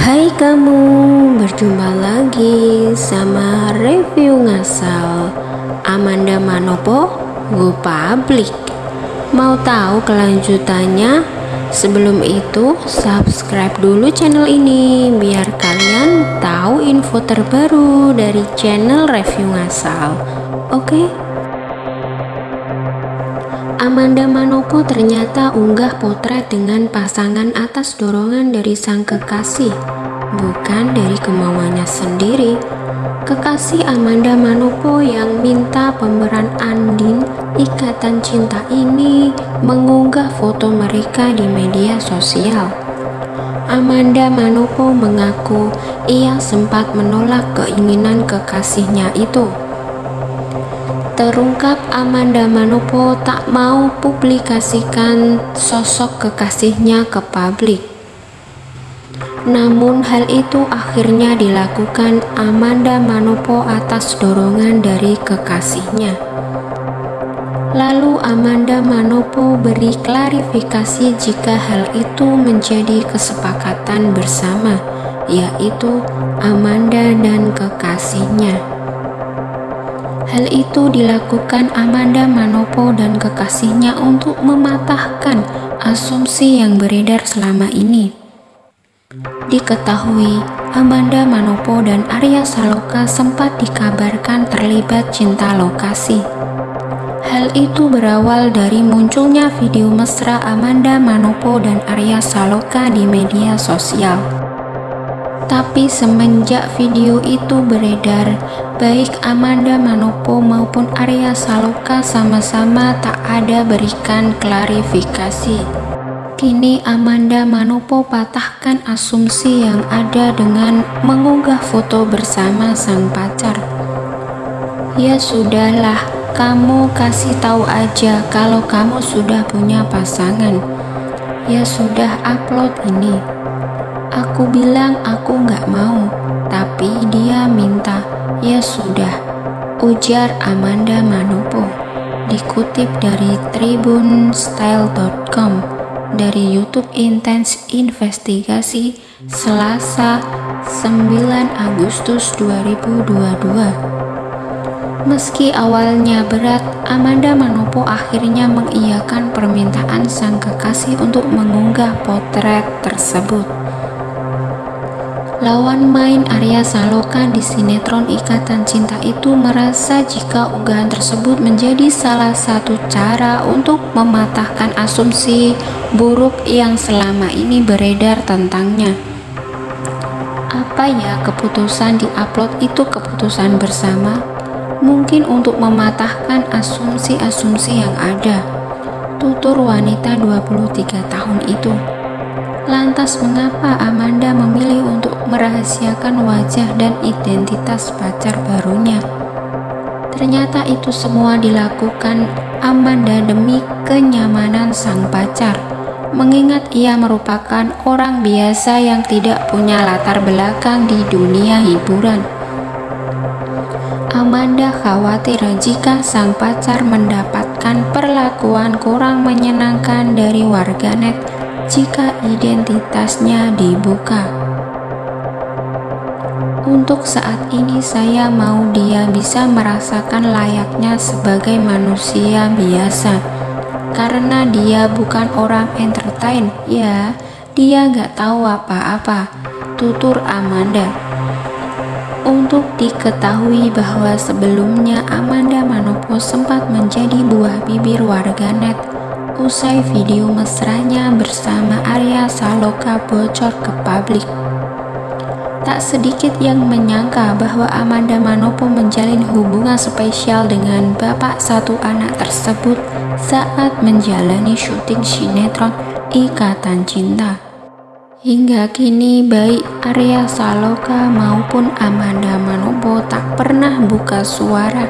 Hai kamu, berjumpa lagi sama review ngasal Amanda Manopo Go Public Mau tahu kelanjutannya? Sebelum itu, subscribe dulu channel ini biar kalian tahu info terbaru dari channel review ngasal. Oke? Okay? Amanda Manopo ternyata unggah potret dengan pasangan atas dorongan dari sang kekasih bukan dari kemauannya sendiri. Kekasih Amanda Manopo yang minta pemeran Andin Ikatan Cinta ini mengunggah foto mereka di media sosial. Amanda Manopo mengaku ia sempat menolak keinginan kekasihnya itu. Terungkap Amanda Manopo tak mau publikasikan sosok kekasihnya ke publik. Namun hal itu akhirnya dilakukan Amanda Manopo atas dorongan dari kekasihnya. Lalu Amanda Manopo beri klarifikasi jika hal itu menjadi kesepakatan bersama, yaitu Amanda dan kekasihnya. Hal itu dilakukan Amanda Manopo dan kekasihnya untuk mematahkan asumsi yang beredar selama ini Diketahui, Amanda Manopo dan Arya Saloka sempat dikabarkan terlibat cinta lokasi. Hal itu berawal dari munculnya video mesra Amanda Manopo dan Arya Saloka di media sosial. Tapi semenjak video itu beredar, baik Amanda Manopo maupun Arya Saloka sama-sama tak ada berikan klarifikasi. Kini Amanda Manopo patahkan asumsi yang ada dengan mengunggah foto bersama sang pacar. Ya sudahlah, kamu kasih tahu aja kalau kamu sudah punya pasangan. Ya sudah upload ini. Aku bilang aku nggak mau, tapi dia minta. Ya sudah, ujar Amanda Manopo. Dikutip dari tribunstyle.com dari YouTube Intens Investigasi Selasa 9 Agustus 2022. Meski awalnya berat, Amanda Manopo akhirnya mengiyakan permintaan sang kekasih untuk mengunggah potret tersebut. Lawan main Arya Saloka di sinetron Ikatan Cinta itu merasa jika unggahan tersebut menjadi salah satu cara untuk mematahkan asumsi buruk yang selama ini beredar tentangnya. Apa ya keputusan di upload itu keputusan bersama? Mungkin untuk mematahkan asumsi-asumsi yang ada. Tutur wanita 23 tahun itu. Lantas mengapa Amanda memilih untuk merahasiakan wajah dan identitas pacar barunya? Ternyata itu semua dilakukan Amanda demi kenyamanan sang pacar, mengingat ia merupakan orang biasa yang tidak punya latar belakang di dunia hiburan. Amanda khawatir jika sang pacar mendapatkan perlakuan kurang menyenangkan dari warganet jika identitasnya dibuka. Untuk saat ini saya mau dia bisa merasakan layaknya sebagai manusia biasa. Karena dia bukan orang entertain Ya, dia gak tahu apa-apa. Tutur Amanda. Untuk diketahui bahwa sebelumnya Amanda Manopo sempat menjadi buah bibir warganet usai video mesranya bersama Arya Saloka bocor ke publik. Tak sedikit yang menyangka bahwa Amanda Manopo menjalin hubungan spesial dengan bapak satu anak tersebut saat menjalani syuting sinetron Ikatan Cinta. Hingga kini baik Arya Saloka maupun Amanda Manopo tak pernah buka suara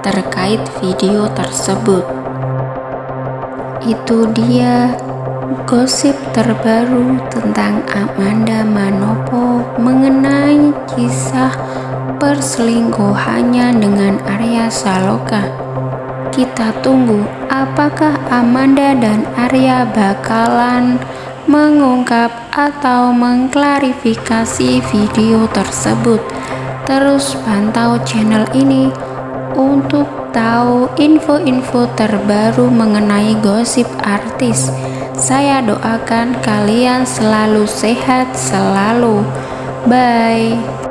terkait video tersebut. Itu dia gosip terbaru tentang Amanda Manopo mengenai kisah perselingkuhannya dengan Arya Saloka. Kita tunggu apakah Amanda dan Arya bakalan mengungkap atau mengklarifikasi video tersebut. Terus pantau channel ini untuk tahu info-info terbaru mengenai gosip artis. Saya doakan kalian selalu sehat selalu. Bye.